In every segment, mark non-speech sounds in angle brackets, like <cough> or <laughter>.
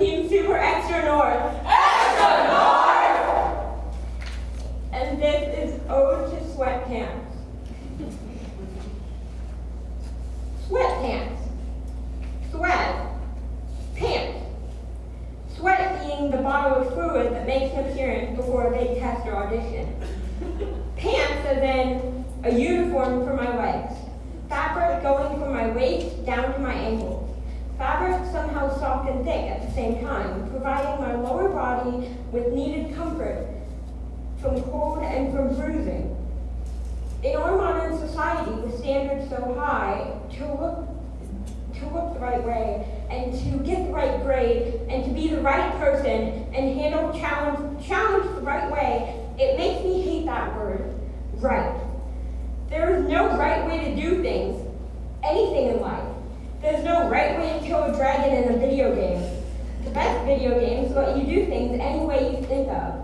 Team Super Extra North. Extra North! And this is Ode to Sweatpants. Sweatpants. Sweat. Pants. Sweat being the bottle of fluid that makes an appearance before a big test or audition. Pants are then a uniform for my legs. Fabric going from my waist down to my the same time, providing my lower body with needed comfort from cold and from bruising. In our modern society, with standards so high, to look to look the right way and to get the right grade and to be the right person and handle challenge challenge the right way, it makes me hate that word, right. There is no right way to do things, anything in life. There's no right way to kill a dragon in a video game. The best video games let you do things any way you think of.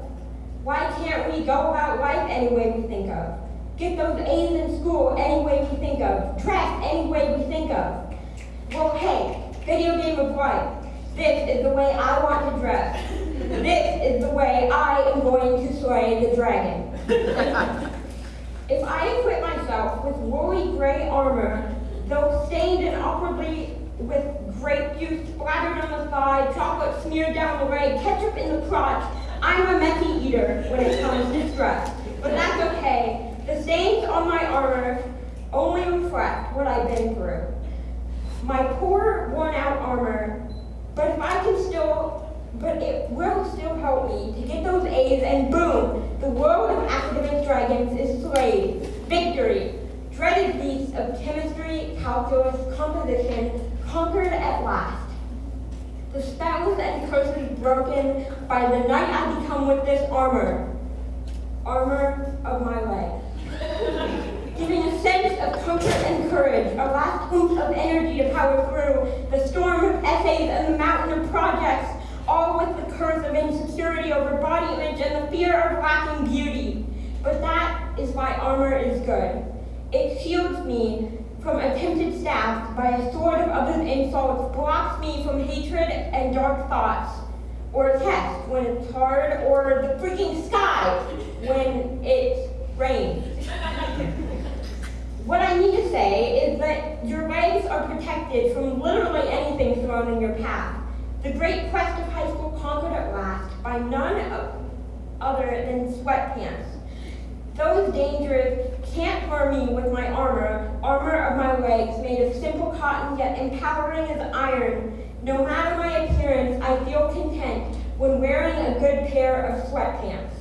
Why can't we go about life any way we think of? Get those A's in school any way we think of. Dress any way we think of. Well, hey, video game of life. This is the way I want to dress. This is the way I am going to slay the dragon. <laughs> if I equip myself with woolly gray armor, and awkwardly with grape juice splattered on the thigh, chocolate smeared down the leg, ketchup in the crotch, I'm a messy eater when it comes to dress. But that's okay. The stains on my armor only reflect what I've been through. My poor, worn-out armor, but if I can still but it will still help me to get those A's and boom, the world of academic dragons is slayed. Victory. Dreaded beasts of chemistry, calculus, composition, conquered at last. The spells and curses broken by the knight I become with this armor. Armor of my leg. Giving a sense of comfort and courage, a last oomph of energy to power through the storm of essays and the mountain of projects all with the curse of insecurity over body image and the fear of lacking beauty. But that is why armor is good. It shields me from attempted stabs by a sword of others' insults, blocks me from hatred and dark thoughts, or a test when it's hard, or the freaking sky when it rains. what I need to say is that your legs are protected from literally anything thrown in your path. The great quest of high school conquered at last by none other than sweatpants. Those dangers can't harm me with my armor, armor of my legs, made of simple cotton yet empowering as iron. No matter my appearance, I feel content when wearing a good pair of sweatpants.